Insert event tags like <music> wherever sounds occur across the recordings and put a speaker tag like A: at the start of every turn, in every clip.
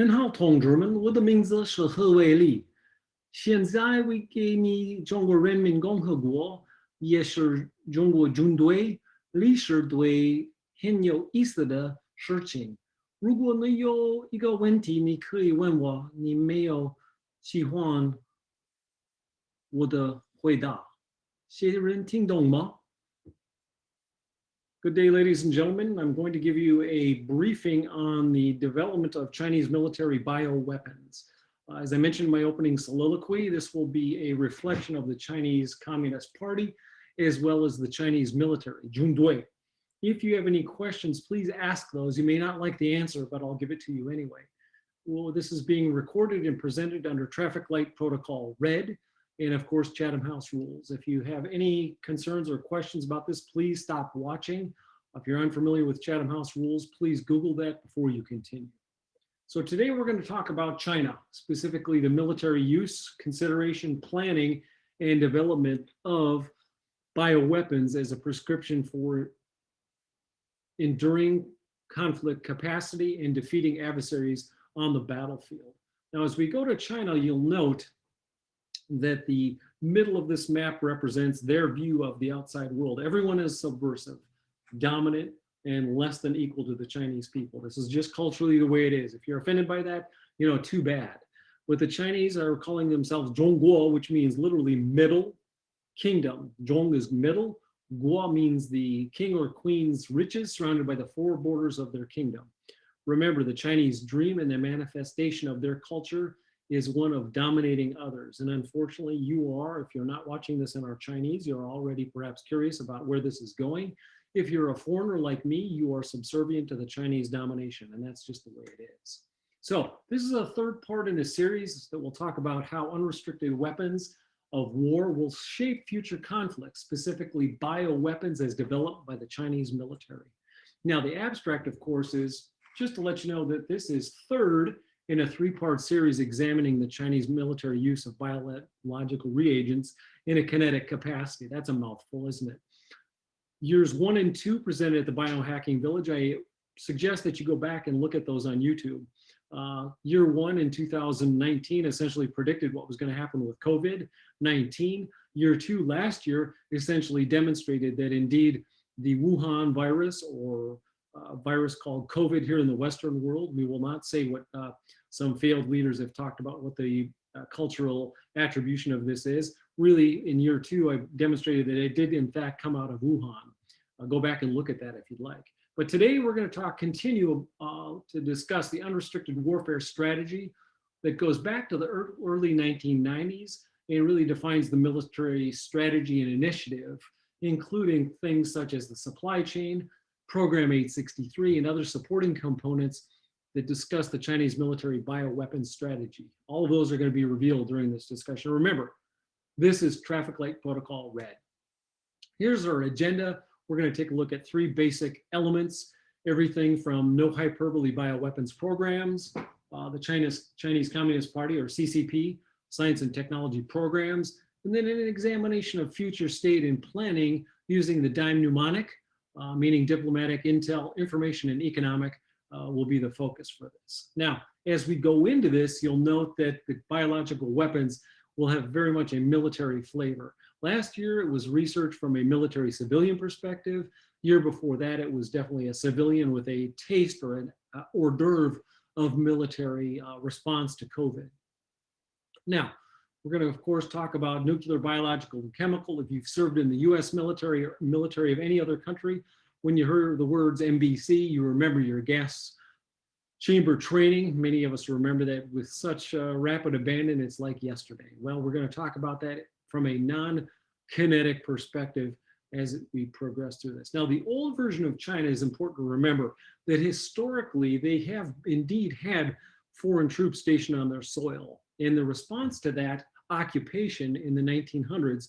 A: 您好，同志们，我的名字是何伟立。现在我给你中国人民共和国，也是中国军队历史对很有意思的事情。如果你有一个问题，你可以问我。你没有喜欢我的回答，谢谢人听懂吗？Good day, ladies and gentlemen. I'm going to give you a briefing on the development of Chinese military bioweapons. Uh, as I mentioned in my opening soliloquy, this will be a reflection of the Chinese Communist Party as well as the Chinese military, Jundui. If you have any questions, please ask those. You may not like the answer, but I'll give it to you anyway. Well, this is being recorded and presented under traffic light protocol red and of course Chatham House rules. If you have any concerns or questions about this, please stop watching. If you're unfamiliar with Chatham House rules, please Google that before you continue. So today we're going to talk about China, specifically the military use, consideration, planning, and development of bioweapons as a prescription for enduring conflict capacity and defeating adversaries on the battlefield. Now, as we go to China, you'll note that the middle of this map represents their view of the outside world. Everyone is subversive, dominant, and less than equal to the Chinese people. This is just culturally the way it is. If you're offended by that, you know, too bad. But the Chinese are calling themselves Zhongguo, which means literally middle kingdom. Zhong is middle, Guo means the king or queen's riches surrounded by the four borders of their kingdom. Remember, the Chinese dream and the manifestation of their culture is one of dominating others. And unfortunately, you are, if you're not watching this in our Chinese, you're already perhaps curious about where this is going. If you're a foreigner like me, you are subservient to the Chinese domination, and that's just the way it is. So this is a third part in a series that will talk about how unrestricted weapons of war will shape future conflicts, specifically bioweapons as developed by the Chinese military. Now, the abstract, of course, is just to let you know that this is third in a three-part series examining the Chinese military use of biological reagents in a kinetic capacity. That's a mouthful, isn't it? Years one and two presented at the Biohacking Village. I suggest that you go back and look at those on YouTube. Uh, year one in 2019 essentially predicted what was going to happen with COVID-19. Year two last year essentially demonstrated that indeed the Wuhan virus or uh, virus called COVID here in the Western world, we will not say what uh, some failed leaders have talked about what the uh, cultural attribution of this is. Really, in year two, I demonstrated that it did in fact come out of Wuhan. I'll go back and look at that if you'd like. But today we're going to talk, continue uh, to discuss the unrestricted warfare strategy that goes back to the early 1990s and really defines the military strategy and initiative, including things such as the supply chain, Program 863, and other supporting components that discuss the Chinese military bioweapons strategy. All of those are going to be revealed during this discussion. Remember, this is traffic light protocol red. Here's our agenda. We're going to take a look at three basic elements, everything from no hyperbole bioweapons programs, uh, the Chinese, Chinese Communist Party or CCP, science and technology programs, and then an examination of future state and planning using the DIME mnemonic, uh, meaning diplomatic, intel, information, and economic, uh, will be the focus for this. Now, as we go into this, you'll note that the biological weapons will have very much a military flavor. Last year, it was research from a military civilian perspective. Year before that, it was definitely a civilian with a taste or an uh, hors d'oeuvre of military uh, response to COVID. Now, we're going to, of course, talk about nuclear, biological, and chemical. If you've served in the US military or military of any other country, when you heard the words NBC, you remember your gas chamber training. Many of us remember that with such uh, rapid abandon, it's like yesterday. Well, we're going to talk about that from a non-kinetic perspective as we progress through this. Now, the old version of China is important to remember that historically they have indeed had foreign troops stationed on their soil. And the response to that occupation in the 1900s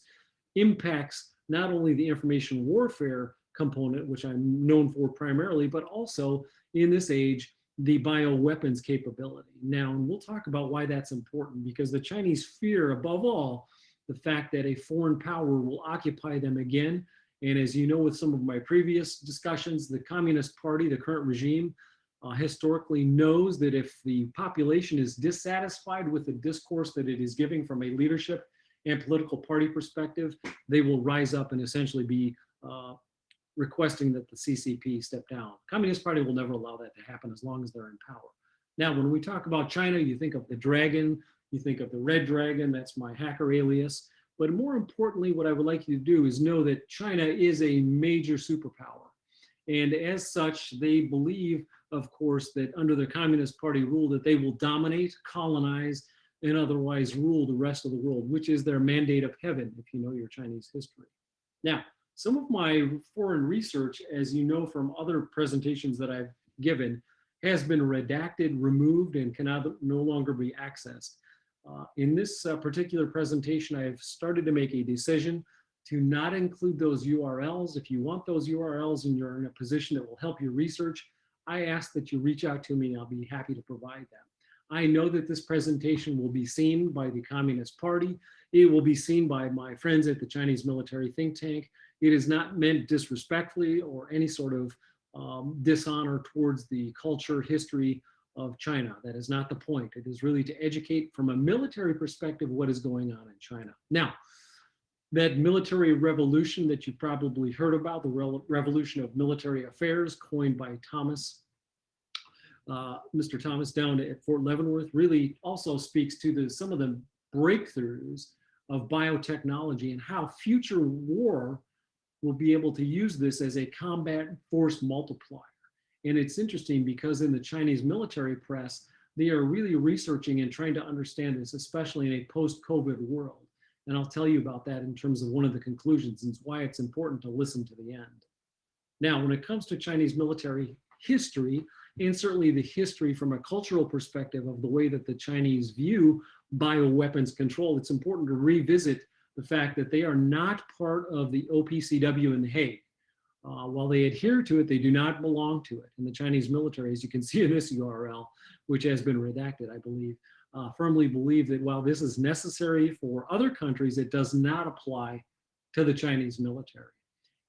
A: impacts not only the information warfare component, which I'm known for primarily, but also in this age, the bioweapons capability. Now, and we'll talk about why that's important because the Chinese fear above all, the fact that a foreign power will occupy them again. And as you know, with some of my previous discussions, the Communist Party, the current regime, uh, historically knows that if the population is dissatisfied with the discourse that it is giving from a leadership and political party perspective, they will rise up and essentially be uh, requesting that the CCP step down. Communist Party will never allow that to happen as long as they're in power. Now, when we talk about China, you think of the dragon, you think of the red dragon, that's my hacker alias. But more importantly, what I would like you to do is know that China is a major superpower. And as such, they believe, of course, that under the Communist Party rule that they will dominate, colonize, and otherwise rule the rest of the world, which is their mandate of heaven, if you know your Chinese history. Now, some of my foreign research, as you know from other presentations that I've given, has been redacted, removed, and cannot no longer be accessed. Uh, in this uh, particular presentation, I have started to make a decision to not include those URLs. If you want those URLs and you're in a position that will help your research, I ask that you reach out to me. and I'll be happy to provide them. I know that this presentation will be seen by the Communist Party. It will be seen by my friends at the Chinese military think tank. It is not meant disrespectfully or any sort of um, dishonor towards the culture, history of China. That is not the point. It is really to educate from a military perspective what is going on in China. Now, that military revolution that you probably heard about, the revolution of military affairs coined by Thomas, uh, Mr. Thomas down at Fort Leavenworth really also speaks to the, some of the breakthroughs of biotechnology and how future war will be able to use this as a combat force multiplier. And it's interesting because in the Chinese military press, they are really researching and trying to understand this, especially in a post-COVID world. And I'll tell you about that in terms of one of the conclusions and why it's important to listen to the end. Now, when it comes to Chinese military history, and certainly the history from a cultural perspective of the way that the Chinese view bioweapons control, it's important to revisit the fact that they are not part of the OPCW in The Hague. Uh, while they adhere to it, they do not belong to it. And the Chinese military, as you can <laughs> see in this URL, which has been redacted, I believe, uh, firmly believe that while this is necessary for other countries, it does not apply to the Chinese military.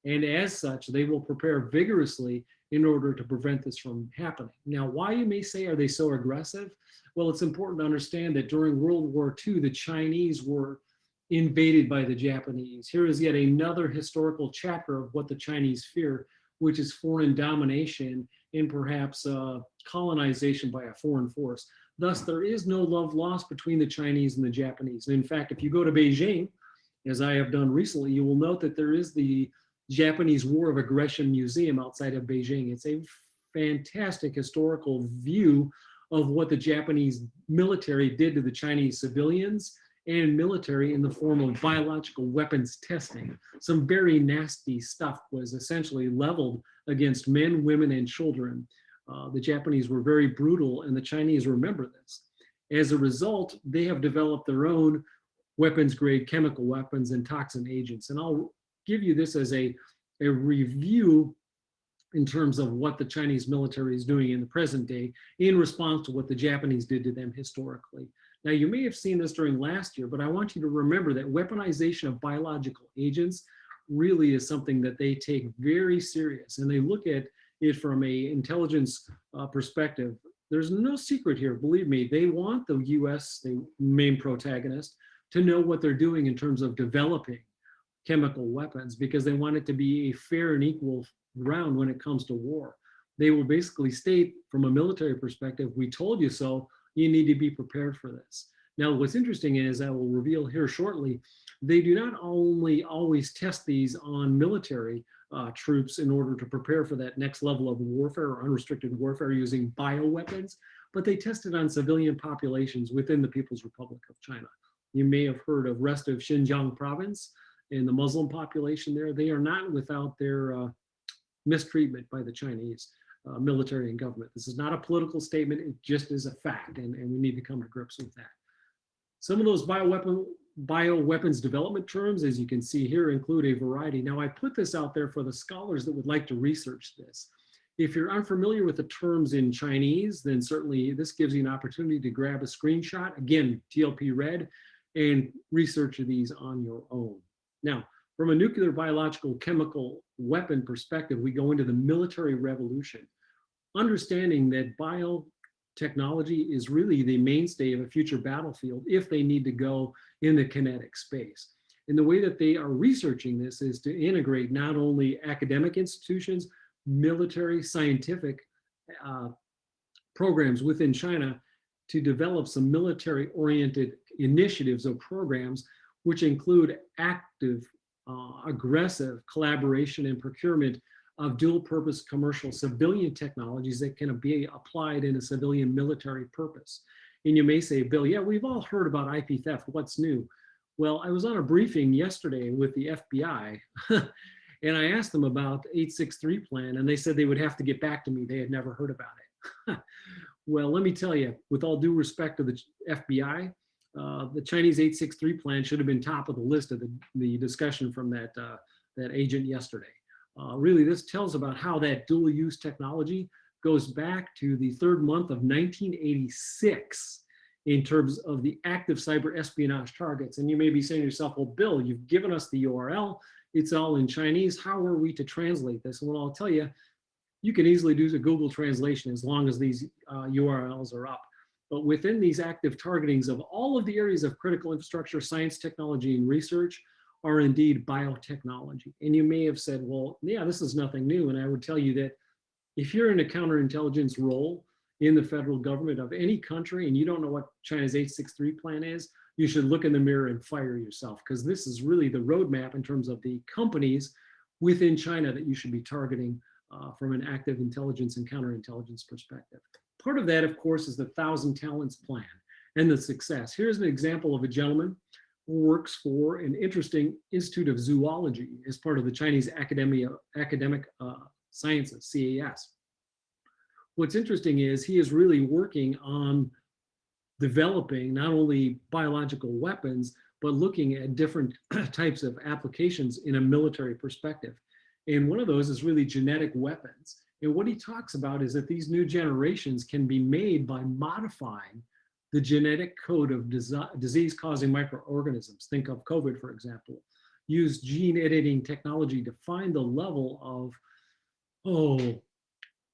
A: And as such, they will prepare vigorously in order to prevent this from happening. Now, why you may say, are they so aggressive? Well, it's important to understand that during World War II, the Chinese were invaded by the Japanese. Here is yet another historical chapter of what the Chinese fear, which is foreign domination and perhaps uh, colonization by a foreign force. Thus, there is no love lost between the Chinese and the Japanese. And in fact, if you go to Beijing, as I have done recently, you will note that there is the Japanese War of Aggression Museum outside of Beijing. It's a fantastic historical view of what the Japanese military did to the Chinese civilians and military in the form of biological weapons testing. Some very nasty stuff was essentially leveled against men, women, and children. Uh, the Japanese were very brutal and the Chinese remember this. As a result, they have developed their own weapons grade chemical weapons and toxin agents. And I'll give you this as a, a review in terms of what the Chinese military is doing in the present day in response to what the Japanese did to them historically. Now, you may have seen this during last year, but I want you to remember that weaponization of biological agents really is something that they take very serious and they look at it from a intelligence uh, perspective. There's no secret here, believe me, they want the US, the main protagonist, to know what they're doing in terms of developing chemical weapons because they want it to be a fair and equal ground when it comes to war. They will basically state from a military perspective, we told you so, you need to be prepared for this. Now, what's interesting is I will reveal here shortly, they do not only always test these on military uh, troops in order to prepare for that next level of warfare or unrestricted warfare using bioweapons, but they test it on civilian populations within the People's Republic of China. You may have heard of rest of Xinjiang province and the Muslim population there. They are not without their uh, mistreatment by the Chinese uh, military and government. This is not a political statement, it just is a fact, and, and we need to come to grips with that. Some of those bioweapon, bioweapons development terms, as you can see here, include a variety. Now, I put this out there for the scholars that would like to research this. If you're unfamiliar with the terms in Chinese, then certainly this gives you an opportunity to grab a screenshot, again, TLP red, and research these on your own. Now, from a nuclear, biological, chemical weapon perspective, we go into the military revolution. understanding that biotechnology is really the mainstay of a future battlefield if they need to go in the kinetic space. And the way that they are researching this is to integrate not only academic institutions, military, scientific uh, programs within China to develop some military oriented initiatives or programs, which include active, uh, aggressive collaboration and procurement of dual purpose commercial civilian technologies that can be applied in a civilian military purpose. And you may say, Bill, yeah, we've all heard about IP theft. What's new? Well, I was on a briefing yesterday with the FBI <laughs> and I asked them about 863 plan and they said they would have to get back to me. They had never heard about it. <laughs> well, let me tell you, with all due respect to the FBI, uh, the Chinese 863 plan should have been top of the list of the, the discussion from that, uh, that agent yesterday. Uh, really, this tells about how that dual use technology goes back to the third month of 1986 in terms of the active cyber espionage targets. And you may be saying to yourself, well, Bill, you've given us the URL. It's all in Chinese. How are we to translate this? Well, I'll tell you, you can easily do a Google translation as long as these uh, URLs are up. But within these active targetings of all of the areas of critical infrastructure, science, technology, and research, are indeed biotechnology. And you may have said, well, yeah, this is nothing new. And I would tell you that if you're in a counterintelligence role in the federal government of any country and you don't know what China's 863 plan is, you should look in the mirror and fire yourself because this is really the roadmap in terms of the companies within China that you should be targeting uh, from an active intelligence and counterintelligence perspective. Part of that, of course, is the Thousand Talents Plan and the success. Here's an example of a gentleman who works for an interesting Institute of Zoology as part of the Chinese Academia, Academic uh, Sciences, CAS. What's interesting is he is really working on developing not only biological weapons, but looking at different <clears throat> types of applications in a military perspective. And one of those is really genetic weapons. And what he talks about is that these new generations can be made by modifying the genetic code of disease-causing microorganisms. Think of COVID, for example. Use gene editing technology to find the level of, oh,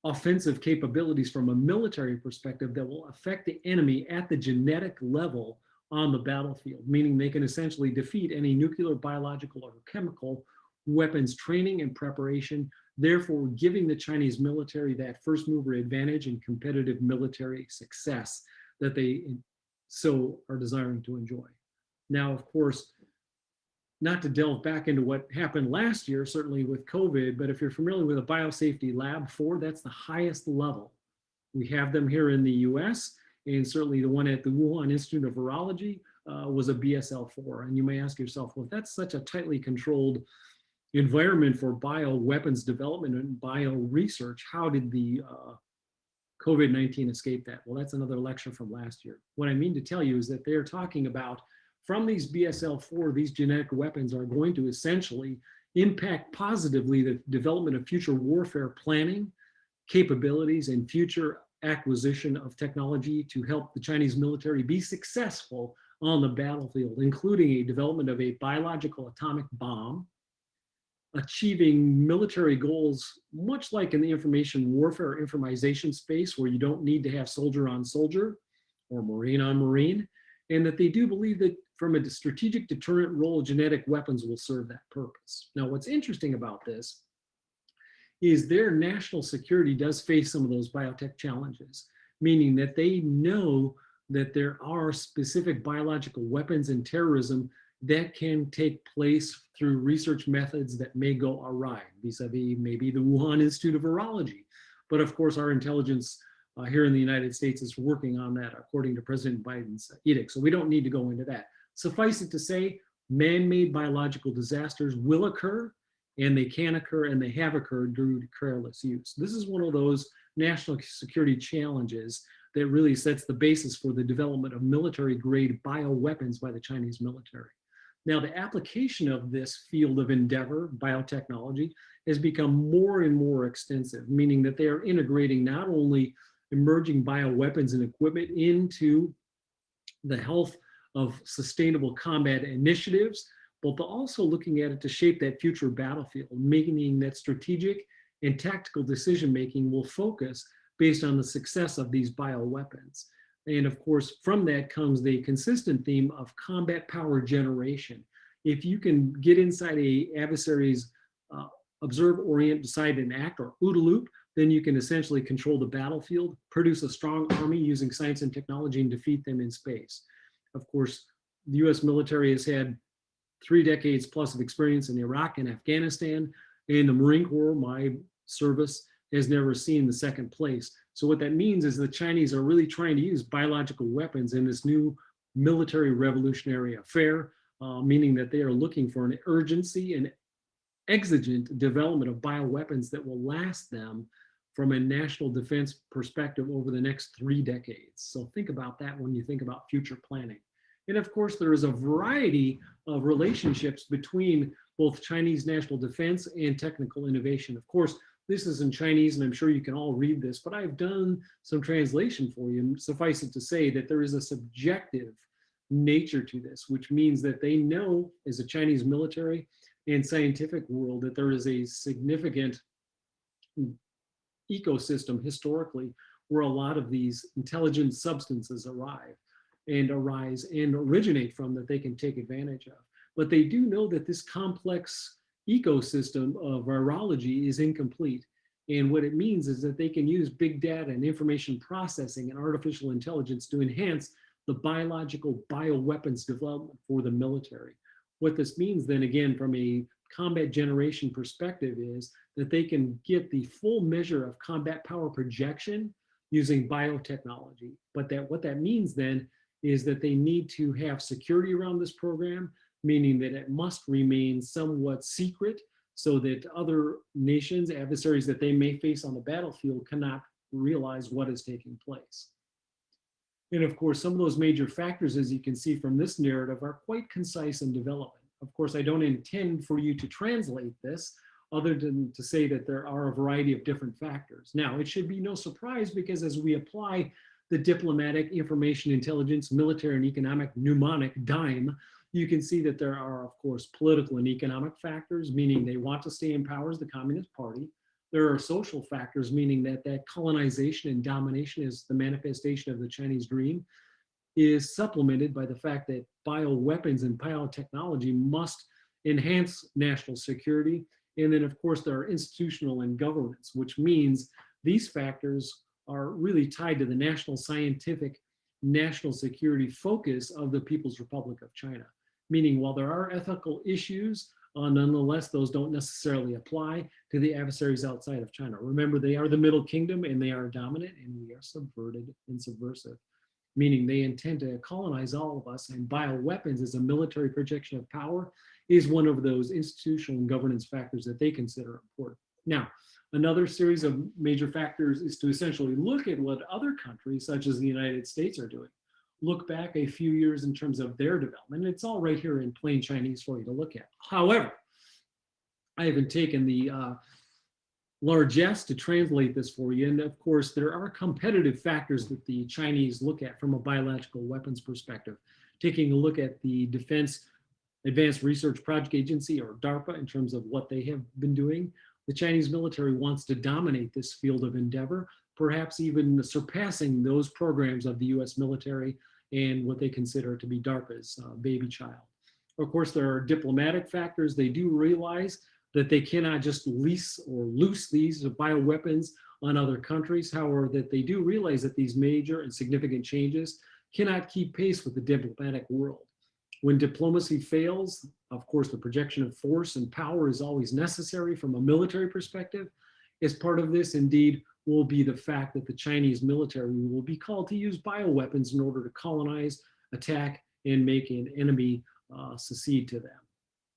A: offensive capabilities from a military perspective that will affect the enemy at the genetic level on the battlefield, meaning they can essentially defeat any nuclear, biological, or chemical weapons training and preparation, therefore giving the Chinese military that first mover advantage and competitive military success that they so are desiring to enjoy. Now, of course, not to delve back into what happened last year, certainly with COVID, but if you're familiar with a biosafety lab four, that's the highest level. We have them here in the US, and certainly the one at the Wuhan Institute of Virology uh, was a BSL-4. And you may ask yourself, well, if that's such a tightly controlled environment for bioweapons development and bio research, how did the uh, COVID-19 escape that? Well, that's another lecture from last year. What I mean to tell you is that they're talking about from these BSL-4, these genetic weapons are going to essentially impact positively the development of future warfare planning, capabilities, and future acquisition of technology to help the Chinese military be successful on the battlefield, including a development of a biological atomic bomb, achieving military goals, much like in the information warfare information space, where you don't need to have soldier on soldier or marine on marine, and that they do believe that from a strategic deterrent role, genetic weapons will serve that purpose. Now, what's interesting about this is their national security does face some of those biotech challenges, meaning that they know that there are specific biological weapons and terrorism that can take place through research methods that may go awry, vis-a-vis -vis maybe the Wuhan Institute of Virology. But of course, our intelligence uh, here in the United States is working on that according to President Biden's edict. So we don't need to go into that. Suffice it to say, man-made biological disasters will occur and they can occur and they have occurred due to careless use. This is one of those national security challenges that really sets the basis for the development of military grade bioweapons by the Chinese military. Now, the application of this field of endeavor, biotechnology, has become more and more extensive, meaning that they are integrating not only emerging bioweapons and equipment into the health of sustainable combat initiatives, but also looking at it to shape that future battlefield, meaning that strategic and tactical decision making will focus based on the success of these bioweapons. And of course, from that comes the consistent theme of combat power generation. If you can get inside a adversary's uh, observe, orient, decide, and act, or OODA loop, then you can essentially control the battlefield, produce a strong army using science and technology, and defeat them in space. Of course, the US military has had three decades plus of experience in Iraq and Afghanistan, and the Marine Corps, my service, has never seen the second place. So what that means is the Chinese are really trying to use biological weapons in this new military revolutionary affair, uh, meaning that they are looking for an urgency and exigent development of bioweapons that will last them from a national defense perspective over the next three decades. So think about that when you think about future planning. And of course, there is a variety of relationships between both Chinese national defense and technical innovation. Of course, this is in Chinese and I'm sure you can all read this, but I've done some translation for you. And Suffice it to say that there is a subjective nature to this, which means that they know as a Chinese military and scientific world that there is a significant ecosystem historically where a lot of these intelligent substances arrive and arise and originate from that they can take advantage of. But they do know that this complex ecosystem of virology is incomplete. And what it means is that they can use big data and information processing and artificial intelligence to enhance the biological bioweapons development for the military. What this means then again from a combat generation perspective is that they can get the full measure of combat power projection using biotechnology. But that what that means then is that they need to have security around this program, meaning that it must remain somewhat secret so that other nations, adversaries that they may face on the battlefield cannot realize what is taking place. And of course, some of those major factors, as you can see from this narrative, are quite concise in development. Of course, I don't intend for you to translate this other than to say that there are a variety of different factors. Now, it should be no surprise because as we apply the diplomatic, information, intelligence, military, and economic mnemonic dime, you can see that there are, of course, political and economic factors, meaning they want to stay in power as the Communist Party. There are social factors, meaning that that colonization and domination is the manifestation of the Chinese dream, is supplemented by the fact that bioweapons and biotechnology must enhance national security. And then, of course, there are institutional and governance, which means these factors are really tied to the national scientific, national security focus of the People's Republic of China. Meaning while there are ethical issues, uh, nonetheless, those don't necessarily apply to the adversaries outside of China. Remember, they are the Middle Kingdom and they are dominant and we are subverted and subversive, meaning they intend to colonize all of us and bioweapons as a military projection of power is one of those institutional and governance factors that they consider important. Now, Another series of major factors is to essentially look at what other countries, such as the United States, are doing. Look back a few years in terms of their development. It's all right here in plain Chinese for you to look at. However, I haven't taken the uh, largesse to translate this for you. And of course, there are competitive factors that the Chinese look at from a biological weapons perspective. Taking a look at the Defense Advanced Research Project Agency or DARPA in terms of what they have been doing, the Chinese military wants to dominate this field of endeavor, perhaps even surpassing those programs of the US military and what they consider to be DARPA's uh, baby child. Of course, there are diplomatic factors. They do realize that they cannot just lease or loose these bioweapons on other countries. However, that they do realize that these major and significant changes cannot keep pace with the diplomatic world. When diplomacy fails, of course, the projection of force and power is always necessary from a military perspective. As part of this, indeed, will be the fact that the Chinese military will be called to use bioweapons in order to colonize, attack, and make an enemy uh, secede to them.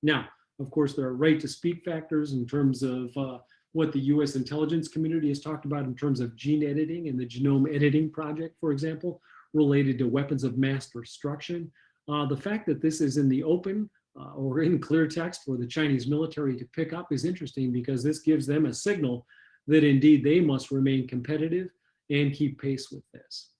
A: Now, of course, there are right to speak factors in terms of uh, what the US intelligence community has talked about in terms of gene editing and the genome editing project, for example, related to weapons of mass destruction. Uh, the fact that this is in the open uh, or in clear text for the Chinese military to pick up is interesting because this gives them a signal that indeed they must remain competitive and keep pace with this.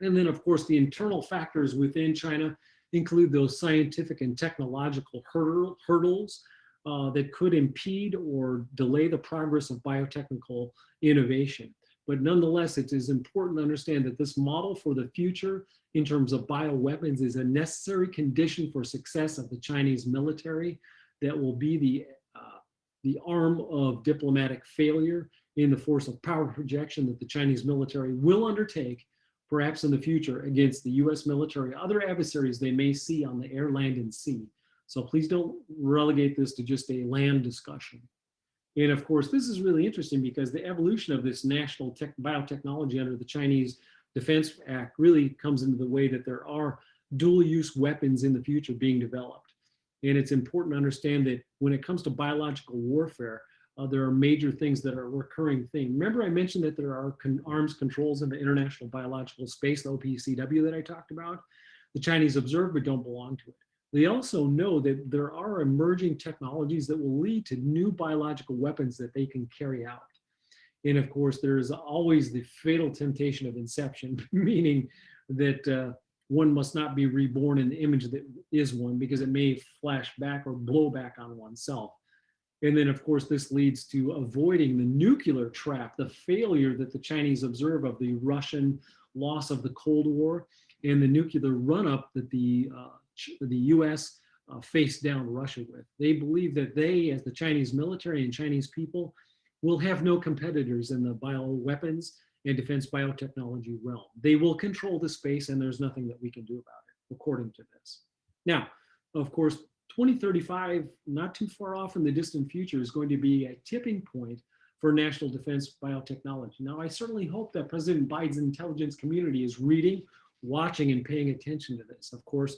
A: And then of course the internal factors within China include those scientific and technological hurdle, hurdles uh, that could impede or delay the progress of biotechnical innovation. But nonetheless, it is important to understand that this model for the future in terms of bioweapons is a necessary condition for success of the Chinese military that will be the, uh, the arm of diplomatic failure in the force of power projection that the Chinese military will undertake perhaps in the future against the US military, other adversaries they may see on the air, land, and sea. So please don't relegate this to just a land discussion. And of course, this is really interesting because the evolution of this national tech, biotechnology under the Chinese Defense Act really comes into the way that there are dual use weapons in the future being developed. And it's important to understand that when it comes to biological warfare, uh, there are major things that are a recurring thing. Remember I mentioned that there are con arms controls in the international biological space, the OPCW that I talked about? The Chinese observe but don't belong to it. They also know that there are emerging technologies that will lead to new biological weapons that they can carry out. And of course, there is always the fatal temptation of inception, <laughs> meaning that uh, one must not be reborn in the image that is one because it may flash back or blow back on oneself. And then, of course, this leads to avoiding the nuclear trap, the failure that the Chinese observe of the Russian loss of the Cold War and the nuclear run-up that the, uh, the US uh, down Russia with. They believe that they, as the Chinese military and Chinese people, will have no competitors in the bioweapons and defense biotechnology realm. They will control the space and there's nothing that we can do about it, according to this. Now, of course, 2035, not too far off in the distant future, is going to be a tipping point for national defense biotechnology. Now, I certainly hope that President Biden's intelligence community is reading, watching, and paying attention to this. Of course,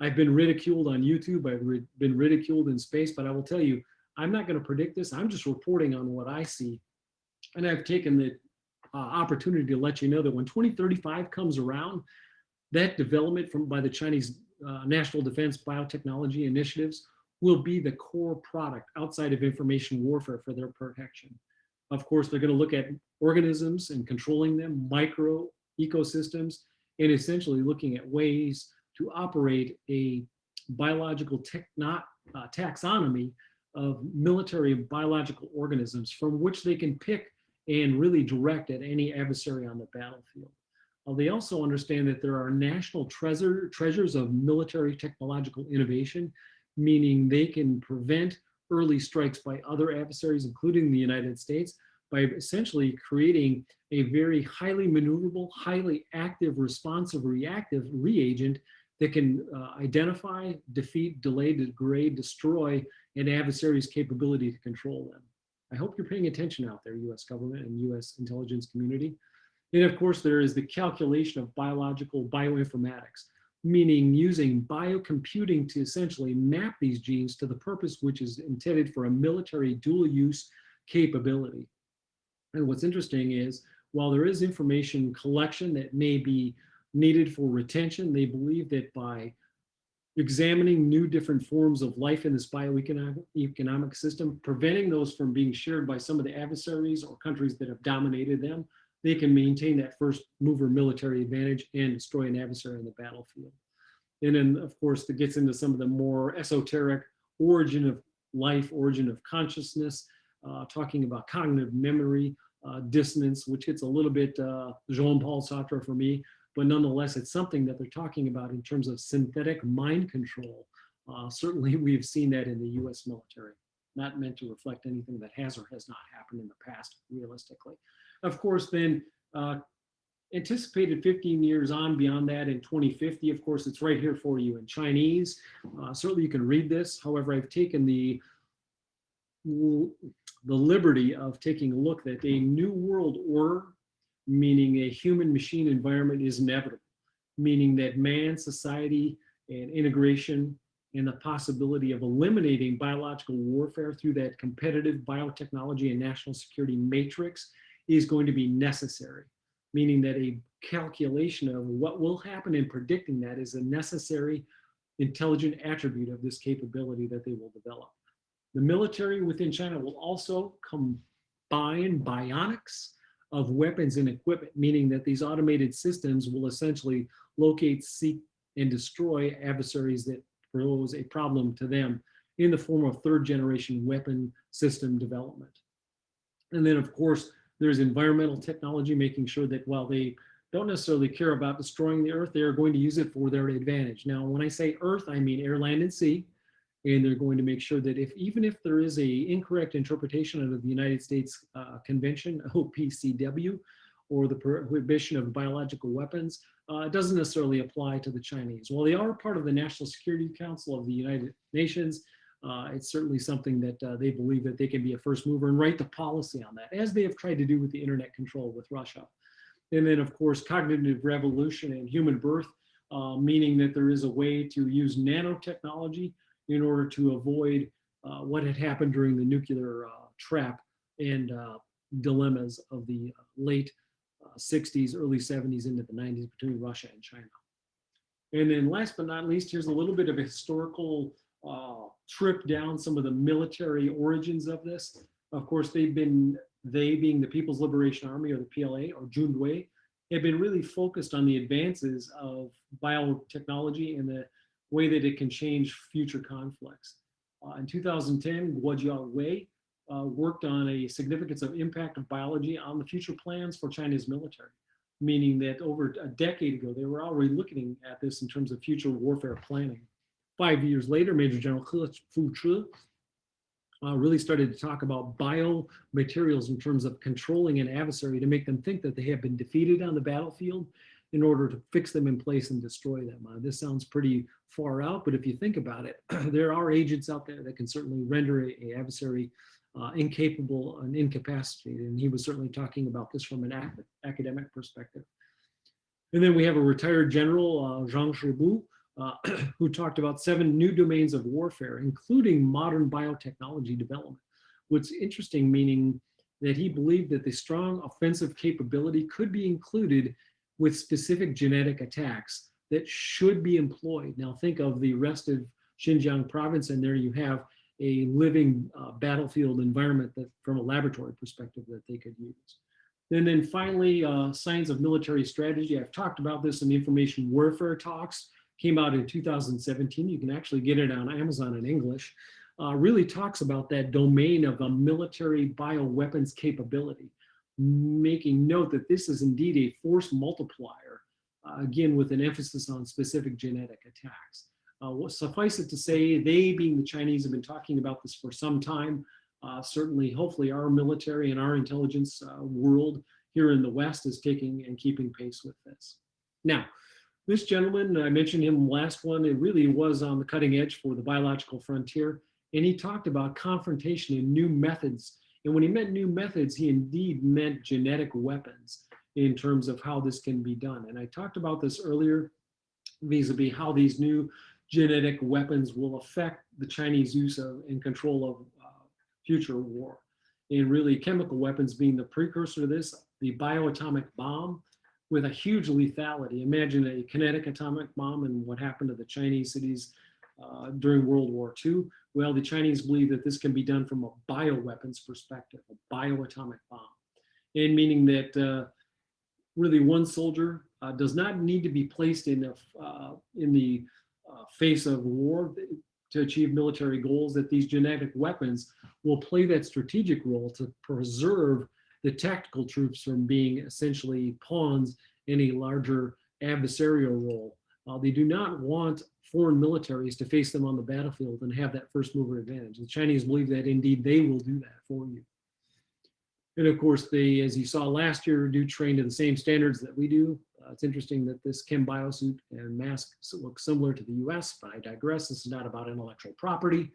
A: I've been ridiculed on YouTube, I've been ridiculed in space, but I will tell you, I'm not going to predict this. I'm just reporting on what I see. And I've taken the uh, opportunity to let you know that when 2035 comes around, that development from by the Chinese uh, national defense biotechnology initiatives will be the core product outside of information warfare for their protection. Of course, they're going to look at organisms and controlling them, micro ecosystems, and essentially looking at ways to operate a biological techno, uh, taxonomy of military biological organisms from which they can pick and really direct at any adversary on the battlefield. Uh, they also understand that there are national treasure, treasures of military technological innovation, meaning they can prevent early strikes by other adversaries, including the United States, by essentially creating a very highly maneuverable, highly active, responsive, reactive reagent that can uh, identify, defeat, delay, degrade, destroy an adversary's capability to control them. I hope you're paying attention out there, US government and US intelligence community. And of course, there is the calculation of biological bioinformatics, meaning using biocomputing to essentially map these genes to the purpose which is intended for a military dual use capability. And what's interesting is, while there is information collection that may be needed for retention, they believe that by examining new different forms of life in this bioeconomic system, preventing those from being shared by some of the adversaries or countries that have dominated them, they can maintain that first mover military advantage and destroy an adversary on the battlefield. And then, of course, that gets into some of the more esoteric origin of life, origin of consciousness, uh, talking about cognitive memory, uh, dissonance, which gets a little bit uh, Jean-Paul Sartre for me, but nonetheless, it's something that they're talking about in terms of synthetic mind control. Uh, certainly, <laughs> we've seen that in the US military, not meant to reflect anything that has or has not happened in the past, realistically. Of course, then uh, anticipated 15 years on beyond that in 2050, of course, it's right here for you in Chinese. Uh, certainly you can read this. However, I've taken the, the liberty of taking a look that a new world order, meaning a human machine environment is inevitable, meaning that man, society, and integration and the possibility of eliminating biological warfare through that competitive biotechnology and national security matrix is going to be necessary, meaning that a calculation of what will happen in predicting that is a necessary intelligent attribute of this capability that they will develop. The military within China will also combine bionics of weapons and equipment, meaning that these automated systems will essentially locate, seek, and destroy adversaries that pose a problem to them in the form of third generation weapon system development. And then of course, There's environmental technology, making sure that while they don't necessarily care about destroying the earth, they are going to use it for their advantage. Now, when I say earth, I mean air, land, and sea. And they're going to make sure that if even if there is a incorrect interpretation of the United States uh, Convention, <laughs> OPCW, or the prohibition of biological weapons, uh, it doesn't necessarily apply to the Chinese. While they are part of the National Security Council of the United Nations, uh, it's certainly something that uh, they believe that they can be a first mover and write the policy on that, as they have tried to do with the internet control with Russia. And then of course, cognitive revolution and human birth, uh, meaning that there is a way to use nanotechnology in order to avoid uh, what had happened during the nuclear uh, trap and uh, dilemmas of the late 60s, early 70s into the 90s between Russia and China. And then last but not least, here's a little bit of a historical uh, trip down some of the military origins of this. Of course, they've been, they being the People's Liberation Army or the PLA or Jundui, have been really focused on the advances of biotechnology and the way that it can change future conflicts. Uh, in 2010, Guo Jiwei uh, worked on a significance of impact of biology on the future plans for China's military, meaning that over a decade ago, they were already looking at this in terms of future warfare planning. Five years later, Major General Fu Chi uh, really started to talk about biomaterials in terms of controlling an adversary to make them think that they have been defeated on the battlefield in order to fix them in place and destroy them. Uh, this sounds pretty far out, but if you think about it, <clears throat> there are agents out there that can certainly render a, adversary uh, incapable and incapacitated. And he was certainly talking about this from an ac academic perspective. And then we have a retired general, uh, Zhang Shibo, uh, <clears throat> who talked about seven new domains of warfare, including modern biotechnology development. What's interesting, meaning that he believed that the strong offensive capability could be included with specific genetic attacks that should be employed. Now think of the rest of Xinjiang province, and there you have a living uh, battlefield environment that from a laboratory perspective that they could use. And then finally, uh, Science of Military Strategy. I've talked about this in information warfare talks, came out in 2017. You can actually get it on Amazon in English. Uh, really talks about that domain of a military bioweapons capability, making note that this is indeed a force multiplier, uh, again, with an emphasis on specific genetic attacks. Uh, suffice it to say, they being the Chinese have been talking about this for some time. Uh, certainly, hopefully our military and our intelligence uh, world here in the West is taking and keeping pace with this. Now, this gentleman, I mentioned him last one, it really was on the cutting edge for the biological frontier. And he talked about confrontation and new methods. And when he meant new methods, he indeed meant genetic weapons in terms of how this can be done. And I talked about this earlier vis-a-vis -vis how these new genetic weapons will affect the Chinese use of and control of uh, future war. And really chemical weapons being the precursor to this, the bioatomic bomb with a huge lethality. Imagine a kinetic atomic bomb and what happened to the Chinese cities uh, during World War II. Well, the Chinese believe that this can be done from a bioweapons perspective, a bioatomic bomb. And meaning that uh, really one soldier uh, does not need to be placed in, a, uh, in the uh, face of war to achieve military goals, that these genetic weapons will play that strategic role to preserve the tactical troops from being essentially pawns in a larger adversarial role. Uh, they do not want foreign militaries to face them on the battlefield and have that first mover advantage. The Chinese believe that indeed they will do that for you. And of course, they, as you saw last year, do train to the same standards that we do. Uh, it's interesting that this Chem biosuit and mask look similar to the US, but I digress. This is not about intellectual property.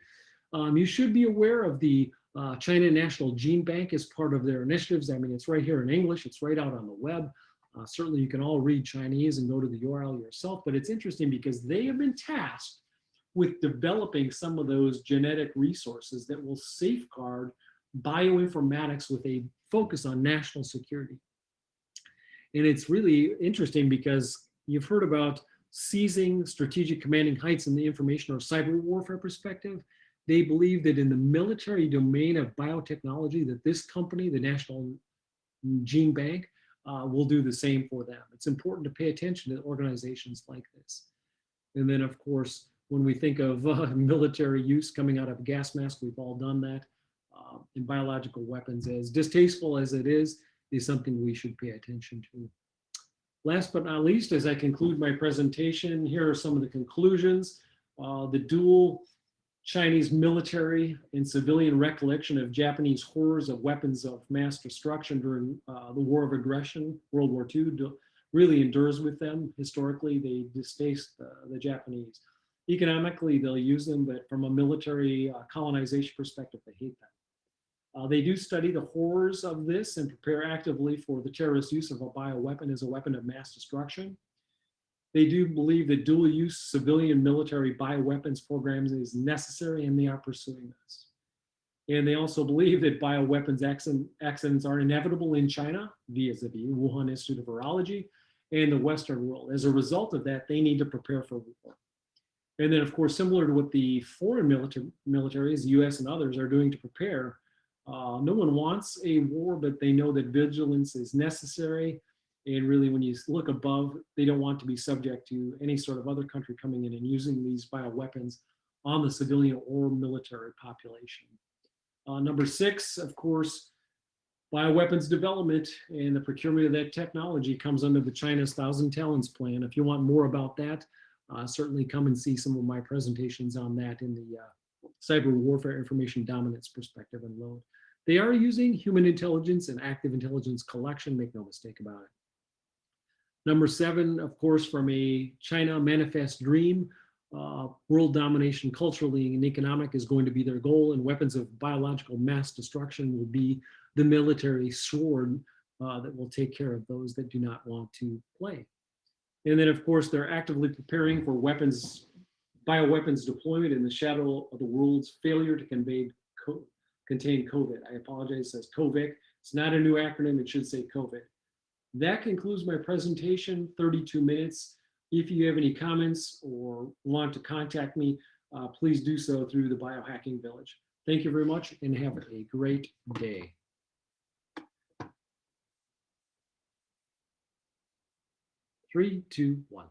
A: Um, you should be aware of the uh, China National Gene Bank as part of their initiatives. I mean, it's right here in English. It's right out on the web. Uh, certainly you can all read Chinese and go to the URL yourself, but it's interesting because they have been tasked with developing some of those genetic resources that will safeguard bioinformatics with a focus on national security. And it's really interesting because you've heard about seizing strategic commanding heights in the information or cyber warfare perspective. They believe that in the military domain of biotechnology that this company, the National Gene Bank, uh, will do the same for them. It's important to pay attention to organizations like this. And then of course, when we think of uh, <laughs> military use coming out of gas mask, we've all done that uh, in biological weapons. As distasteful as it is, is something we should pay attention to. Last but not least, as I conclude my presentation, here are some of the conclusions. Uh, the dual Chinese military and civilian recollection of Japanese horrors of weapons of mass destruction during uh, the war of aggression, World War II, really endures with them. Historically, they distaste the, Japanese. Economically, they'll use them, but from a military uh, colonization perspective, they hate them. Uh, they do study the horrors of this and prepare actively for the terrorist use of a bioweapon as a weapon of mass destruction. They do believe that dual use civilian military bioweapons programs is necessary and they are pursuing this. And they also believe that bioweapons accidents are inevitable in China the Wuhan Institute of Virology and the Western world. As a result of that, they need to prepare for war. And then of course, similar to what the foreign military, militaries, US and others are doing to prepare, uh, no one wants a war, but they know that vigilance is necessary. And really, when you look above, they don't want to be subject to any sort of other country coming in and using these bioweapons on the civilian or military population. Uh, number six, of course, bioweapons development and the procurement of that technology comes under the China's Thousand Talents Plan. If you want more about that, uh, certainly come and see some of my presentations on that in the uh, cyber warfare information dominance perspective and load. They are using human intelligence and active intelligence collection, make no mistake about it. Number seven, of course, from a China manifest dream, uh, world domination culturally and economic is going to be their goal and weapons of biological mass destruction will be the military sword uh, that will take care of those that do not want to play. And then of course, they're actively preparing for weapons, bioweapons deployment in the shadow of the world's failure to convey contain COVID. I apologize, it says COVIC. It's not a new acronym, it should say COVID. That concludes my presentation, 32 minutes. If you have any comments or want to contact me, uh, please do so through the Biohacking Village. Thank you very much and have a great day. Three, two, one.